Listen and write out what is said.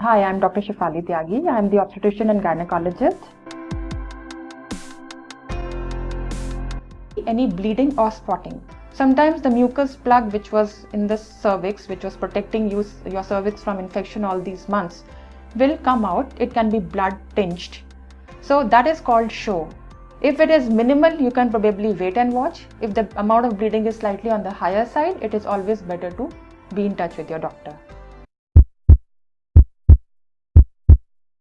Hi, I'm Dr. Shafali Tyagi. I'm the obstetrician and gynecologist. Any bleeding or spotting. Sometimes the mucus plug which was in the cervix, which was protecting you, your cervix from infection all these months, will come out. It can be blood tinged. So that is called show. If it is minimal, you can probably wait and watch. If the amount of bleeding is slightly on the higher side, it is always better to be in touch with your doctor.